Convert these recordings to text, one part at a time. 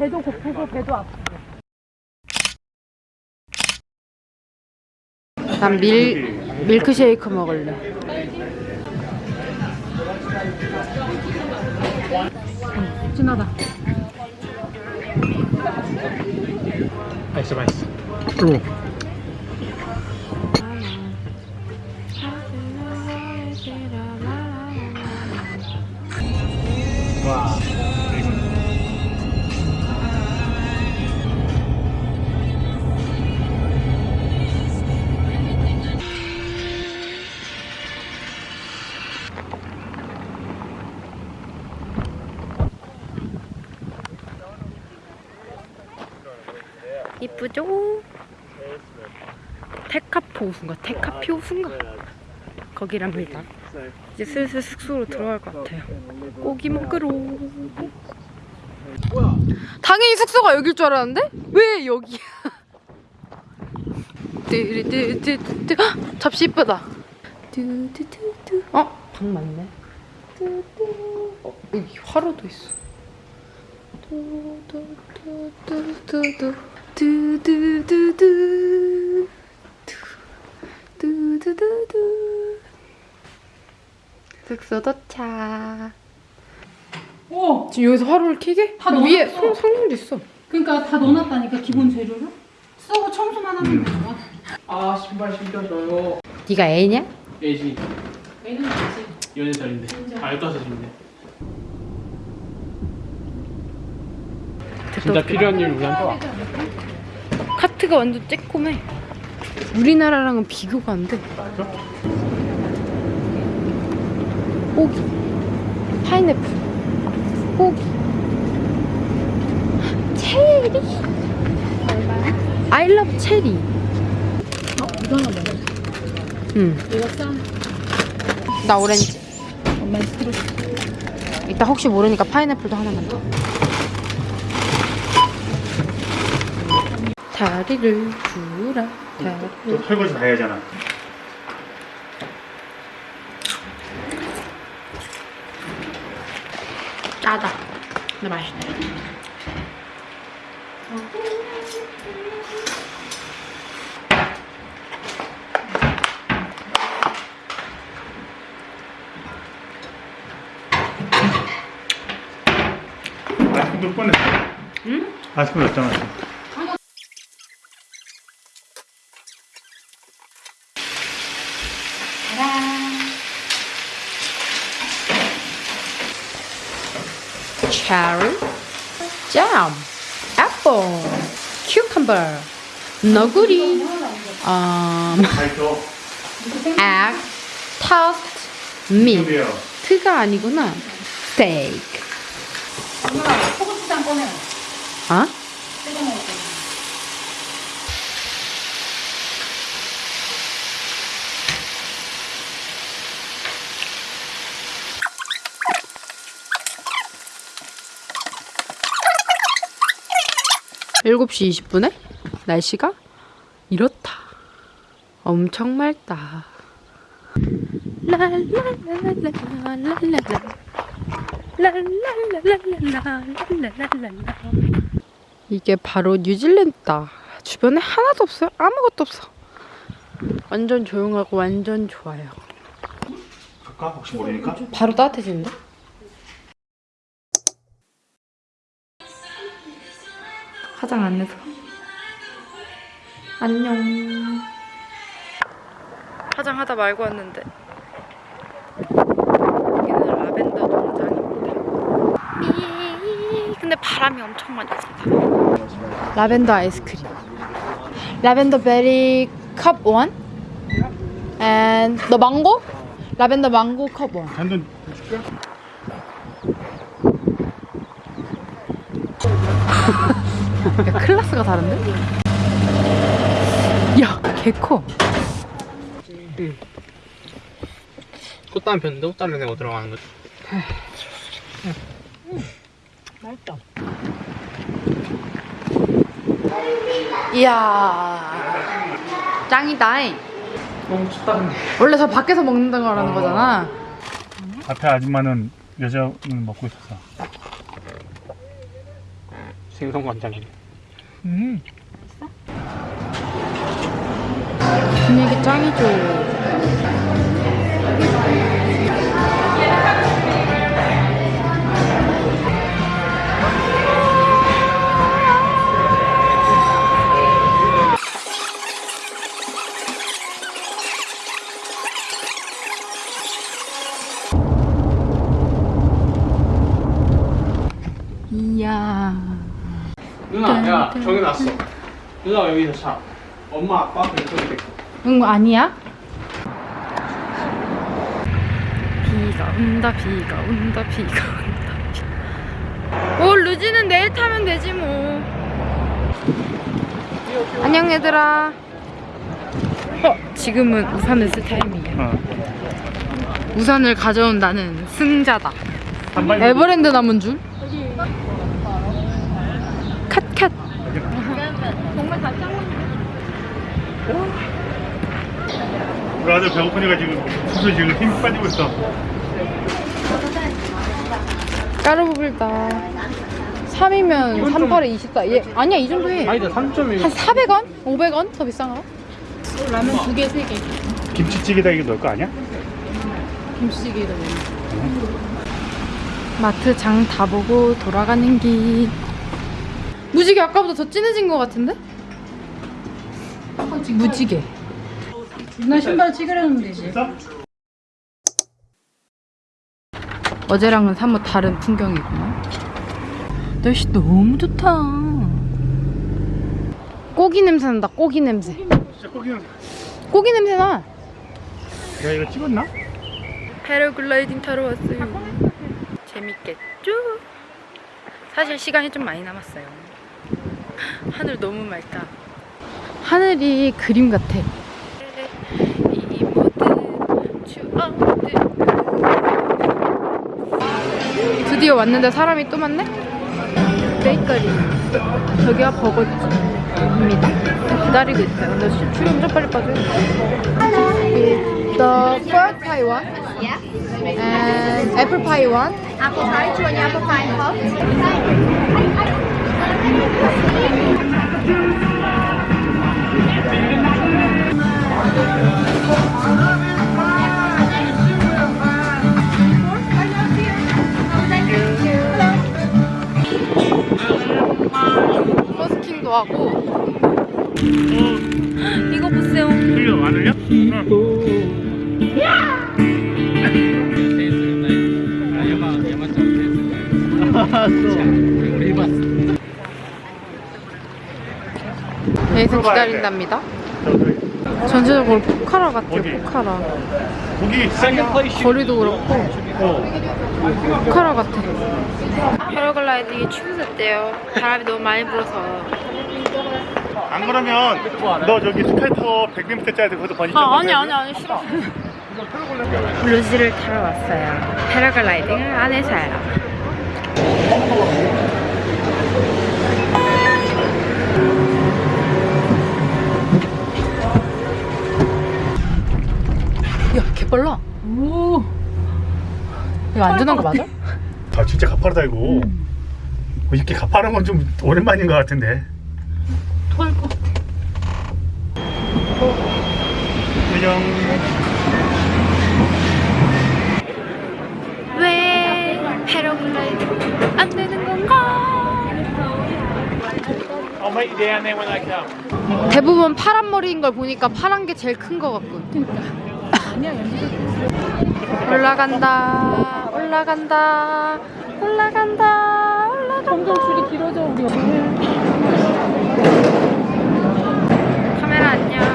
배도 고프고 배도 아프고. 난 밀, 밀크쉐이크 먹을래. 음, 진하다. 맛있어 맛있어 와 이쁘죠? 테카포 호수인가? 테카피 호수인가? 거기랍니다. 이제 슬슬 숙소로 들어갈 것 같아요. 고기 먹으러. 당연히 숙소가 여길 줄 알았는데? 왜 여기야? 뚜루뚜뚜뚜 헉, 접시 이쁘다. 뚜뚜뚜뚜 어? 방 맞네. 뚜뚜 어, 여기 화로도 있어. 뚜뚜뚜뚜뚜뚜 두두두두 두두두두 숙소 도착 오! 지금 여기서 화로를 켜게? 다 위에 넣어놨어. 성, 성능도 있어. 그러니까 다 넣어놨다니까 기본 재료를? 쓰고 청소만 하면 되잖아 아 신발 신겨줘요. 네가 애냐? 예지. 애는 되지 연애살인데. 아 15살인데 진짜 필요한 일 우리한테 와. 카트가 완전 쬐콤해 우리나라랑은 비교가 안돼. 호기. 파인애플. 호기. 체리. I love 체리. 어? 이거 하나 먹어. 응. 이거 쌈나 오렌지. 엄마 스트로스 이따 혹시 모르니까 파인애플도 하나만 더 다리를 주라 다리를 설거지 다 해야잖아. 짜다 근데 맛있네 아이스크림 꺼냈어. 응? 아이스크림 캐리, 잼, 애플, 큐컴버, 너구리, um, egg, toast, meat. 그가 아니구나. 스테이크. 엄마, 포고추장 꺼내. 아? 7시 20분에 날씨가 이렇다. 엄청 맑다. 이게 바로 뉴질랜드다. 주변에 하나도 없어요. 아무것도 없어. 완전 조용하고 완전 좋아요. 갈까? 혹시 어, 모르니까? 바로 따뜻해지는데? 화장 안 해서. 안녕. 화장하다 말고 왔는데. 여기는 라벤더 농장입니다. 삐. 근데 바람이 엄청 많이 분다. 라벤더 아이스크림. 라벤더 베리 컵 원? and 너 망고? 라벤더 망고 컵 원. 한돈 줄게. 야, 클래스가 다른데? 야, 개커. 꽃다운 편인데 꽃다른 내고 들어가는 거지 맛있다 이야. 짱이다잉. 너무 춥다는데 원래 저 밖에서 먹는다고 하는 거잖아. 앞에 아줌마는 여자는 먹고 있었어. 생선 간장이. 음. 분위기 짱이죠. 누나 여기서 자. 엄마, 아빠 있고. 응 아니야? 비가 온다 비가 온다 비가 온다 비. 오 루지는 내일 타면 되지 뭐 안녕 얘들아 어 지금은 우산을 쓸 타이밍이야 어. 우산을 가져온 나는 승자다 에버랜드 남은 줄 컷컷 우리 아들 배고프니까 지금 수수 지금 힘 빠지고 있어. 까르보빌다 3이면 38에 24 얘, 아니야 이 정도 해한 아니다, 3.1. 400원? 500원? 더 비싼가? 라면 두 개, 세 개. 김치찌개다 이게 넣을 거 아니야? 김치찌개에다 마트 장 다 보고 돌아가는 길 무지개 아까보다 더 진해진 것 같은데? 무지개 누나 신발 찌그려놓으면 되지. 어제랑은 사뭇 다른 풍경이구나 날씨 너무 좋다 고기 냄새 난다 고기 냄새 진짜 거기는 고기 냄새 나 내가 이거 찍었나? 패러글라이딩 타러 왔어요. 재밌겠죠? 사실 시간이 좀 많이 남았어요. 하늘 너무 맑다. 하늘이 그림 같아. 드디어 왔는데 사람이 또 많네? 베이커리. 저기가 버거집입니다. 기다리고 있어요. 근데 수- 출연 좀 빨리 빠져요. The pork pie one. And apple pie one. Apple pie, do you want your apple pie hot? 버스킹도 하고. 이거 보세요. 흘려 안 흘려? 응. 우리 해봤어. 여기서 물어봐야 기다린답니다. 전체적으로 포카라 같아요. 포카라. 거리도 그렇고 어. 포카라 같아. 패러글라이딩이 취소됐대요. 바람이 너무 많이 불어서. 안 그러면 너 저기 스카이타워 100m짜리 거기서 번지 아 아니 아니 아니 싫어. 루지를 타러 왔어요. 패러글라이딩을 안 해서요. 빨라. 오. 이거 안전한 거 맞아? 아 진짜 가파르다 이거 뭐 이렇게 가파른 건 좀 오랜만인 것 같은데 토할 것 같아. 안녕 왜 패러글라이딩 안 되는 건가? 대부분 파란 머리인 걸 보니까 파란 게 제일 큰 거 같군. 아니야, 올라간다, 올라간다, 올라간다, 올라간다. 점점 줄이 길어져, 우리 카메라 안녕.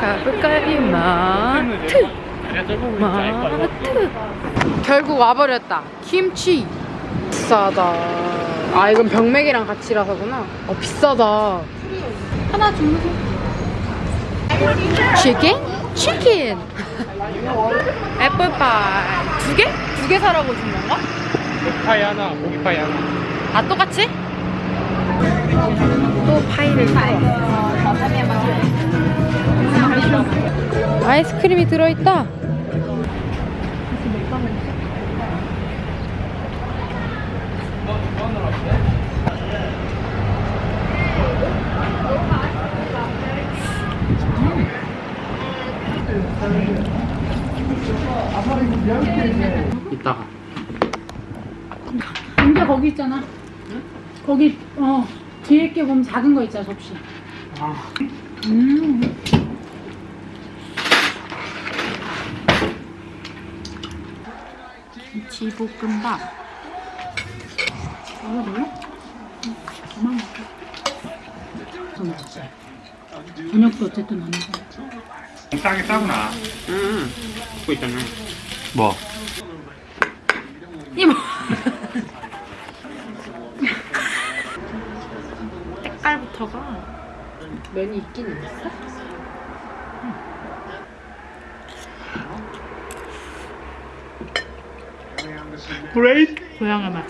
가볼까요? 마트. 마트. 결국 와버렸다. 김치. 비싸다. 아 이건 병맥이랑 같이라서구나. 어 비싸다. 하나 주무세 치킨? 치킨! 애플파이. 두 개? 두 개 사라고 준 건가? 파이 하나, 고기 파이 하나. 아, 똑같이? 또 파이를 사와. 아이스크림이 들어있다. 이따가. 근데 거기 있잖아. 거기 어 뒤에 게 보면 작은 거 있잖아 접시. 음. 김치볶음밥. 먹어볼래? 응, 그만 먹자. 저녁도 어쨌든 안 먹어. 싸게 싸구나. 응. 그거 있잖아. 뭐? 이모. 색깔부터가 면이 있긴 있어? 브레이드? 고향의 맛.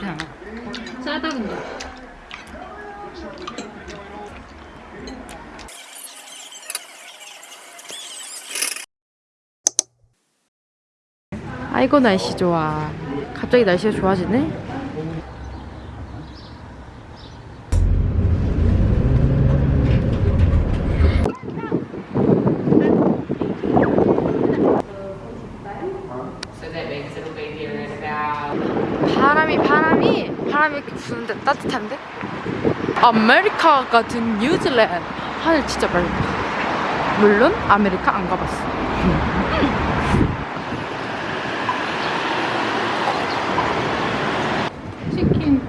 그냥 짜다 근데. 아이고 날씨 좋아. 갑자기 날씨가 좋아지네. 바람이 바람이 바람이 이렇게 부는데 따뜻한데? 아메리카 같은 뉴질랜드 하늘 진짜 맑다. 물론 아메리카 안 가봤어. 치킨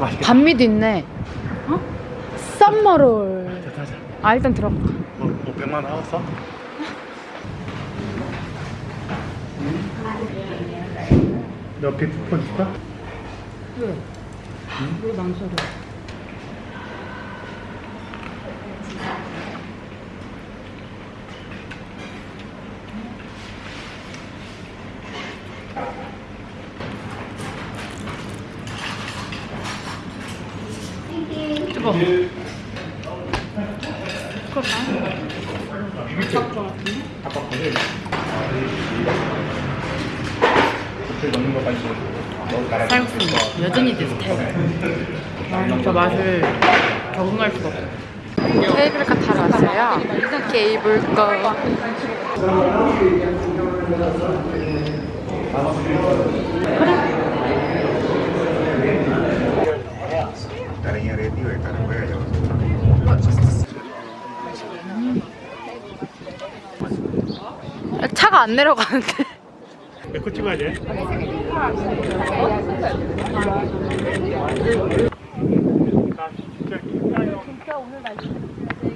맛있겠다. 반미도 있네. 어? 하자. 아 일단 들어가. 뭐, 뭐 100만 원 나왔어? 너 비트폰 줄까? 왜? 왜 망설여? 아빠 거기 그 넣는 거까지 쌀국수 여전히 내 스타일. 아, 저 맛을 적응할 수가 없어. 케이블카 타러 왔어요. 케이블카. 차가 안 내려가는데. 내거 찍어야 돼.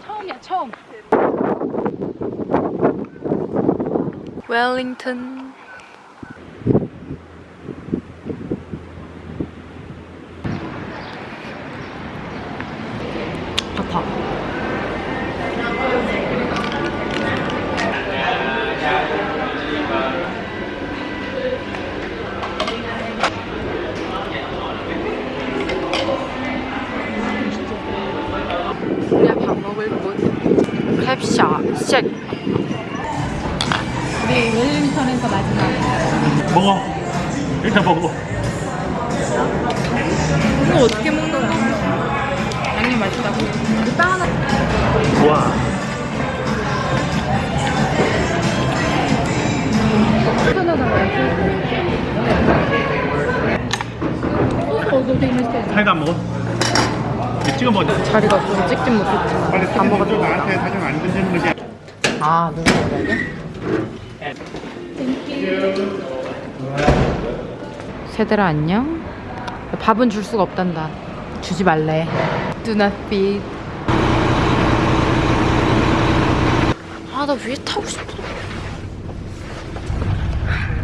처음이야 처음. 웰링턴. 아파. 우리가 밥 먹을 곳 캡샤 쉑 우리 웰링턴에서 마지막. 먹어. 일단 먹어. 이거 어떻게 먹는 거야? 양념 맛있다고? 빵 하나 좋아. 소스 되게 맛있다. 살도 안 먹어? 찍어 먹자. 자리가 없어서 찍진 못했지만 빨리 다 먹었어 나한테 사정 안 된다는 거지. 아 누구 먹어야 세들아 안녕? 밥은 줄 수가 없단다. 주지 말래. Do not feed. 아나 위에 타고 싶어.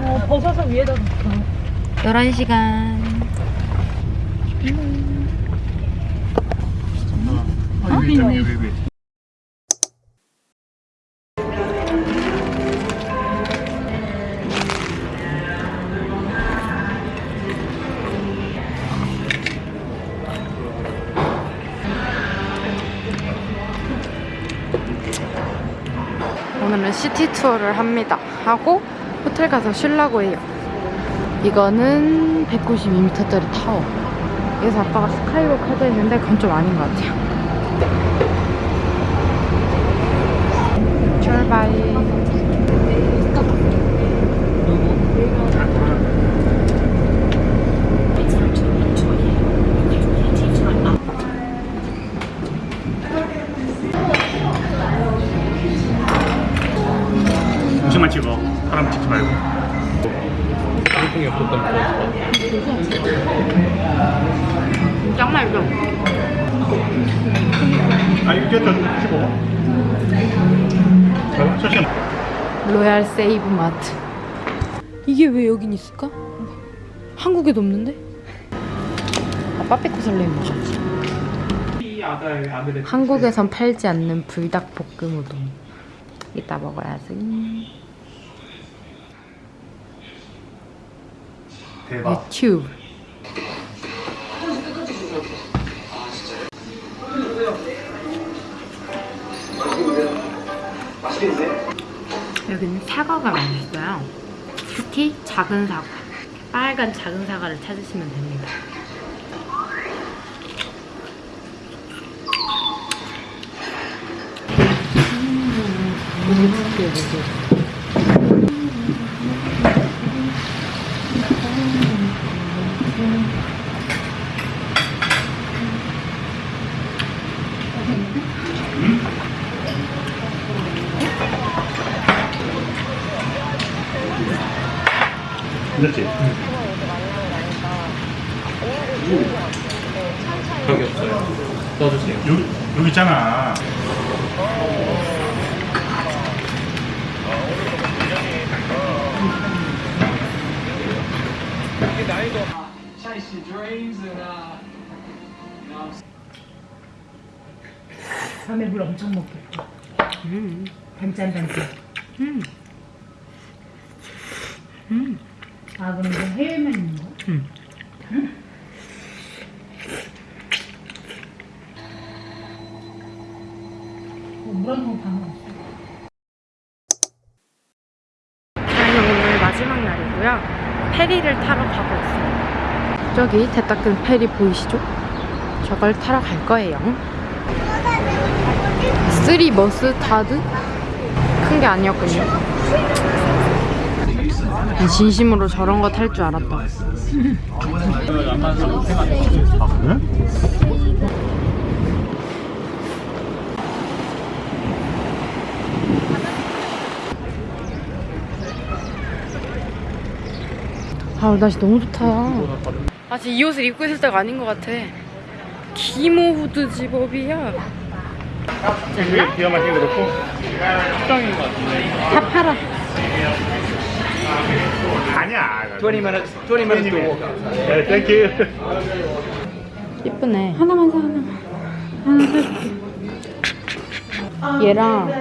어 벗어서 위에다 놓고. 11시간. 어, 오늘은 시티 투어를 합니다. 하고 호텔 가서 쉴라고 해요. 이거는 192m짜리 타워. 그래서 아빠가 스카이워크 하자 했는데 그건 좀 아닌 것 같아요. 출발. 음식만 찍어. 사람 찍지 말고. 짱 맛있어. 아니 이게 더 찍어. 로얄 세이브 마트. 이게 왜 여긴 있을까? 한국에도 없는데? 아, 빠삐코 설레임 먹었지. 한국에선 팔지 않는 불닭 볶음 우동. 이따 먹어야지. 대박. 유튜브. 여기는 사과가 맛있어요. 특히 작은 사과. 빨간 작은 사과를 찾으시면 됩니다. 됐지? 여기 없어요. 넣어주세요. 여기 여기 있잖아. 밤에 물 엄청 먹겠다. 음. 반짠 반짠. 음. 음. 아 그럼 이거 해외만 있는 거야? 음. 어, 물한 번 방금 없어. 저희는 오늘 마지막 날이고요. 페리를 있어요. 저기 대따끈 페리 보이시죠? 저걸 타러 갈 거예요. Three mustard? 큰 게 아니었군요. 진심으로 저런 거 탈 줄 알았다. 아 그래? 아 날씨 너무 좋다. 아직 이 옷을 입고 있을 때가 아닌 것 같아. 기모 후드 집업이야. 이게 기가 막히게 그렇고. 식당인 것 같은데. 다 팔아. 아니야. 20 minutes, 20 minutes to walk. 네, thank you. 예쁘네. 하나만 사 하나만. 하나 사줄게. 얘랑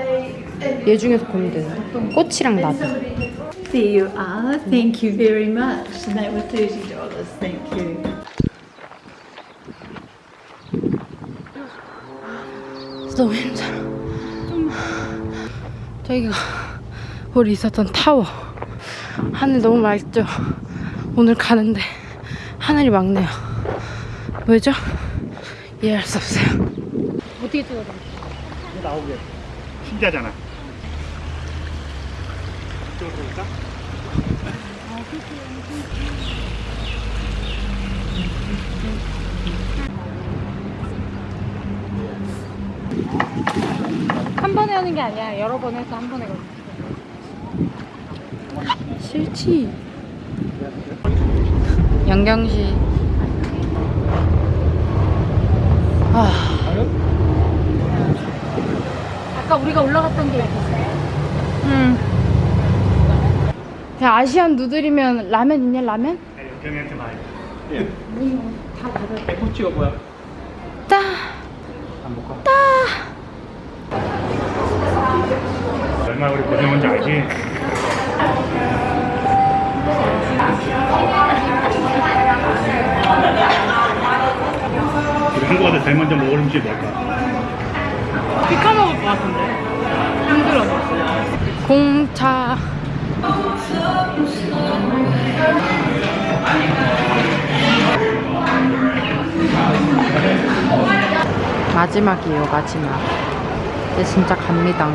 얘 중에서 고르면 되는데. 꽃이랑 나비. There you are. Thank you very much. And that was thirty dollars. Thank you. 너무 힘들어. 저기가 우리 있었던 타워. 하늘 너무 맑죠? 오늘 가는데 하늘이 맑네요. 왜죠? 이해할 수 없어요. 어떻게 찍어야 돼? 나오게. 신기하잖아. 이쪽으로 볼까? 한 번에 하는 게 아니야. 여러 번 해서 한 번에 걸려. 싫지. 양경시. 아. 아까 우리가 올라갔던 게 응. 그냥 아시안 누들이면 라면 있냐 라면? 네, 영경이한테 많이. 코치가 뭐야? 따. 따. 얼마나 우리 고생한지 알지? 우리 한국 가서 제일 먼저 먹을 음식이 뭘까? 피카 먹을 것 같은데. 힘들어. 공차. 마지막이에요, 마지막. 이제 진짜 갑니다.